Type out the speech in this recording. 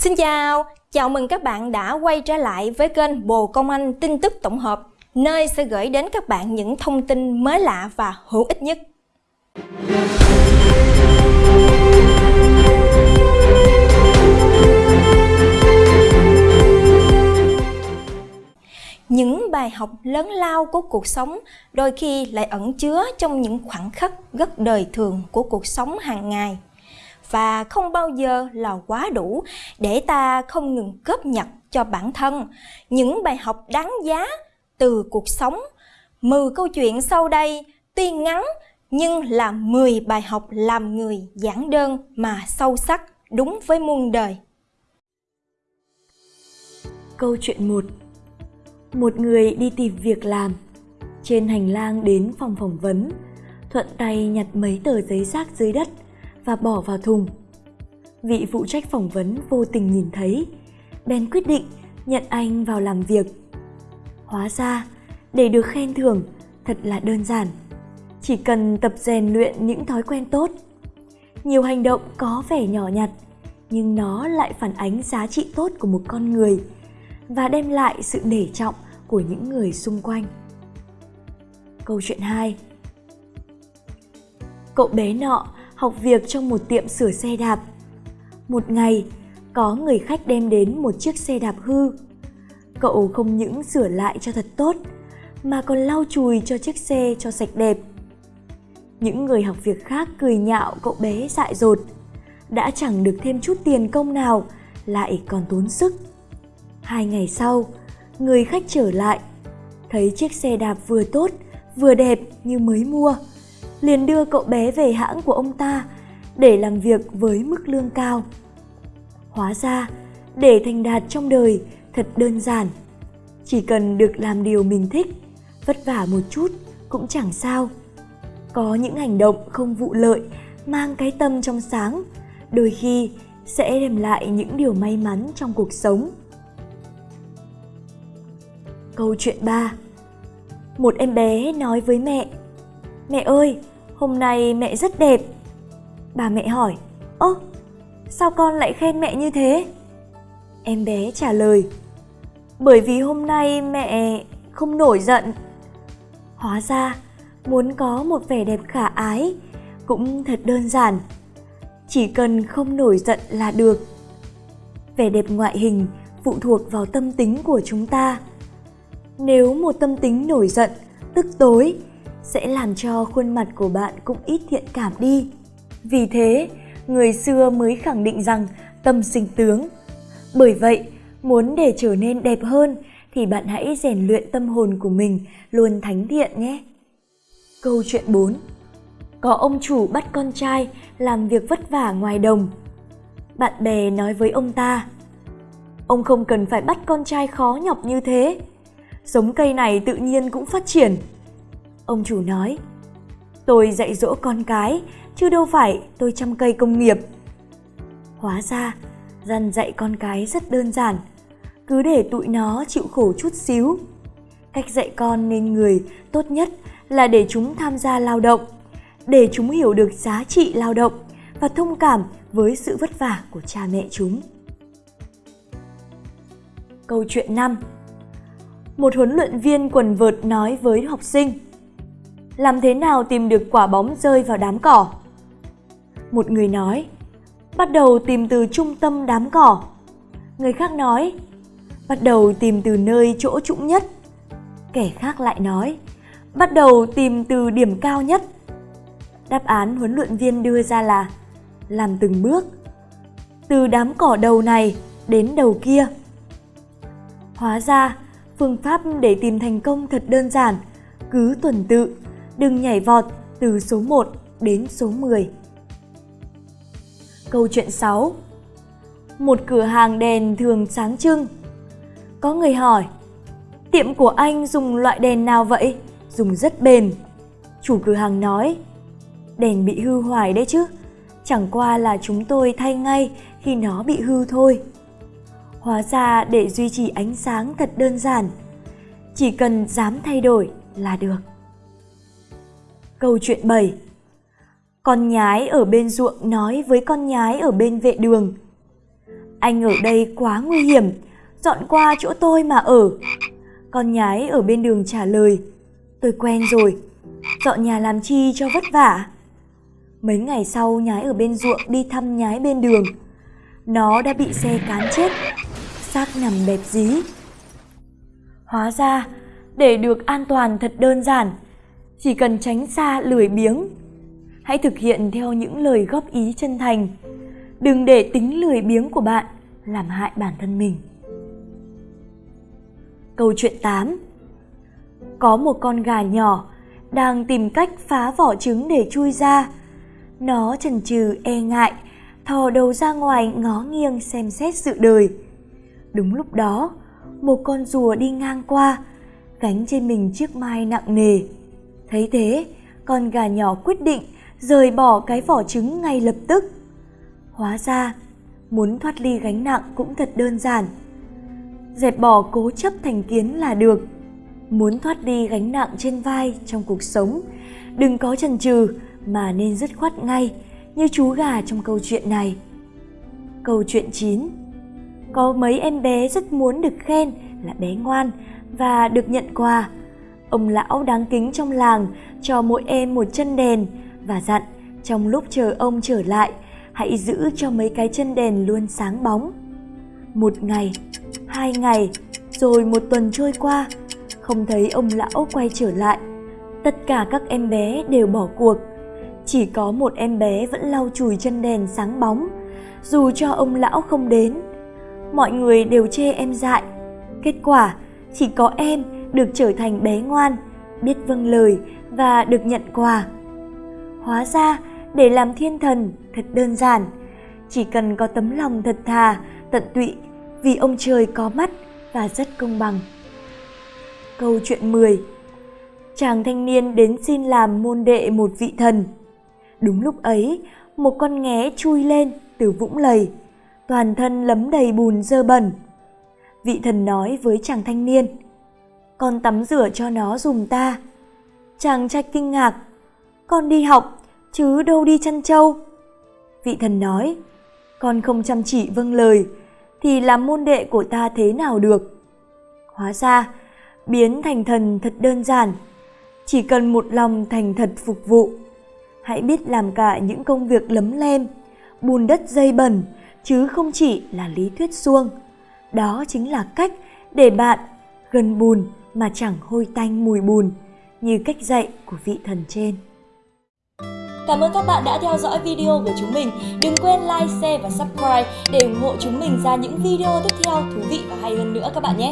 Xin chào, chào mừng các bạn đã quay trở lại với kênh Bồ Công Anh tin tức tổng hợp, nơi sẽ gửi đến các bạn những thông tin mới lạ và hữu ích nhất. Những bài học lớn lao của cuộc sống đôi khi lại ẩn chứa trong những khoảnh khắc rất đời thường của cuộc sống hàng ngày và không bao giờ là quá đủ để ta không ngừng cướp nhặt cho bản thân những bài học đáng giá từ cuộc sống. 10 câu chuyện sau đây, tuy ngắn nhưng là 10 bài học làm người giản đơn mà sâu sắc, đúng với muôn đời. Câu chuyện 1 Một người đi tìm việc làm Trên hành lang đến phòng phỏng vấn, Thuận tay nhặt mấy tờ giấy rác dưới đất và bỏ vào thùng. Vị phụ trách phỏng vấn vô tình nhìn thấy, bèn quyết định nhận anh vào làm việc. Hóa ra, để được khen thưởng thật là đơn giản. Chỉ cần tập rèn luyện những thói quen tốt. Nhiều hành động có vẻ nhỏ nhặt, nhưng nó lại phản ánh giá trị tốt của một con người và đem lại sự nể trọng của những người xung quanh. Câu chuyện 2 Cậu bé nọ học việc trong một tiệm sửa xe đạp. Một ngày, có người khách đem đến một chiếc xe đạp hư. Cậu không những sửa lại cho thật tốt, mà còn lau chùi cho chiếc xe cho sạch đẹp. Những người học việc khác cười nhạo cậu bé dại dột, đã chẳng được thêm chút tiền công nào, lại còn tốn sức. Hai ngày sau, người khách trở lại, thấy chiếc xe đạp vừa tốt, vừa đẹp như mới mua liền đưa cậu bé về hãng của ông ta để làm việc với mức lương cao. Hóa ra, để thành đạt trong đời thật đơn giản. Chỉ cần được làm điều mình thích, vất vả một chút cũng chẳng sao. Có những hành động không vụ lợi, mang cái tâm trong sáng, đôi khi sẽ đem lại những điều may mắn trong cuộc sống. Câu chuyện 3 Một em bé nói với mẹ Mẹ ơi, hôm nay mẹ rất đẹp. Bà mẹ hỏi, ơ, sao con lại khen mẹ như thế? Em bé trả lời, bởi vì hôm nay mẹ không nổi giận. Hóa ra, muốn có một vẻ đẹp khả ái cũng thật đơn giản. Chỉ cần không nổi giận là được. Vẻ đẹp ngoại hình phụ thuộc vào tâm tính của chúng ta. Nếu một tâm tính nổi giận, tức tối sẽ làm cho khuôn mặt của bạn cũng ít thiện cảm đi. Vì thế, người xưa mới khẳng định rằng tâm sinh tướng. Bởi vậy, muốn để trở nên đẹp hơn thì bạn hãy rèn luyện tâm hồn của mình luôn thánh thiện nhé. Câu chuyện 4 Có ông chủ bắt con trai làm việc vất vả ngoài đồng. Bạn bè nói với ông ta Ông không cần phải bắt con trai khó nhọc như thế. Giống cây này tự nhiên cũng phát triển. Ông chủ nói, tôi dạy dỗ con cái, chứ đâu phải tôi chăm cây công nghiệp. Hóa ra, dần dạy con cái rất đơn giản, cứ để tụi nó chịu khổ chút xíu. Cách dạy con nên người tốt nhất là để chúng tham gia lao động, để chúng hiểu được giá trị lao động và thông cảm với sự vất vả của cha mẹ chúng. Câu chuyện 5 Một huấn luyện viên quần vợt nói với học sinh làm thế nào tìm được quả bóng rơi vào đám cỏ? Một người nói, bắt đầu tìm từ trung tâm đám cỏ. Người khác nói, bắt đầu tìm từ nơi chỗ trũng nhất. Kẻ khác lại nói, bắt đầu tìm từ điểm cao nhất. Đáp án huấn luyện viên đưa ra là làm từng bước. Từ đám cỏ đầu này đến đầu kia. Hóa ra, phương pháp để tìm thành công thật đơn giản, cứ tuần tự đừng nhảy vọt từ số 1 đến số 10. Câu chuyện 6 Một cửa hàng đèn thường sáng trưng. Có người hỏi, tiệm của anh dùng loại đèn nào vậy? Dùng rất bền. Chủ cửa hàng nói, đèn bị hư hoài đấy chứ, chẳng qua là chúng tôi thay ngay khi nó bị hư thôi. Hóa ra để duy trì ánh sáng thật đơn giản, chỉ cần dám thay đổi là được. Câu chuyện 7 Con nhái ở bên ruộng nói với con nhái ở bên vệ đường Anh ở đây quá nguy hiểm, dọn qua chỗ tôi mà ở. Con nhái ở bên đường trả lời, tôi quen rồi, dọn nhà làm chi cho vất vả. Mấy ngày sau nhái ở bên ruộng đi thăm nhái bên đường. Nó đã bị xe cán chết, xác nằm bẹp dí. Hóa ra, để được an toàn thật đơn giản, chỉ cần tránh xa lười biếng. Hãy thực hiện theo những lời góp ý chân thành. Đừng để tính lười biếng của bạn làm hại bản thân mình. Câu chuyện 8 Có một con gà nhỏ đang tìm cách phá vỏ trứng để chui ra. Nó chần chừ e ngại, thò đầu ra ngoài ngó nghiêng xem xét sự đời. Đúng lúc đó, một con rùa đi ngang qua, gánh trên mình chiếc mai nặng nề. Thấy thế, con gà nhỏ quyết định rời bỏ cái vỏ trứng ngay lập tức. Hóa ra, muốn thoát ly gánh nặng cũng thật đơn giản. Dẹp bỏ cố chấp thành kiến là được. Muốn thoát đi gánh nặng trên vai trong cuộc sống, đừng có chần chừ mà nên dứt khoát ngay như chú gà trong câu chuyện này. Câu chuyện 9 Có mấy em bé rất muốn được khen là bé ngoan và được nhận quà. Ông lão đáng kính trong làng cho mỗi em một chân đèn và dặn trong lúc chờ ông trở lại, hãy giữ cho mấy cái chân đèn luôn sáng bóng. Một ngày, hai ngày, rồi một tuần trôi qua, không thấy ông lão quay trở lại. Tất cả các em bé đều bỏ cuộc. Chỉ có một em bé vẫn lau chùi chân đèn sáng bóng, dù cho ông lão không đến. Mọi người đều chê em dại. Kết quả, chỉ có em được trở thành bé ngoan, biết vâng lời và được nhận quà. Hóa ra, để làm thiên thần thật đơn giản, chỉ cần có tấm lòng thật thà, tận tụy vì ông trời có mắt và rất công bằng. Câu chuyện 10 Chàng thanh niên đến xin làm môn đệ một vị thần. Đúng lúc ấy, một con nghé chui lên từ vũng lầy, toàn thân lấm đầy bùn dơ bẩn. Vị thần nói với chàng thanh niên, con tắm rửa cho nó dùng ta. Chàng trai kinh ngạc, con đi học, chứ đâu đi chăn trâu. Vị thần nói, con không chăm chỉ vâng lời, thì làm môn đệ của ta thế nào được. Hóa ra, biến thành thần thật đơn giản, chỉ cần một lòng thành thật phục vụ. Hãy biết làm cả những công việc lấm lem, bùn đất dây bẩn, chứ không chỉ là lý thuyết suông. Đó chính là cách để bạn gần bùn mà chẳng hôi tanh mùi bùn, như cách dạy của vị thần trên. Cảm ơn các bạn đã theo dõi video của chúng mình. Đừng quên like, share và subscribe để ủng hộ chúng mình ra những video tiếp theo thú vị và hay hơn nữa các bạn nhé.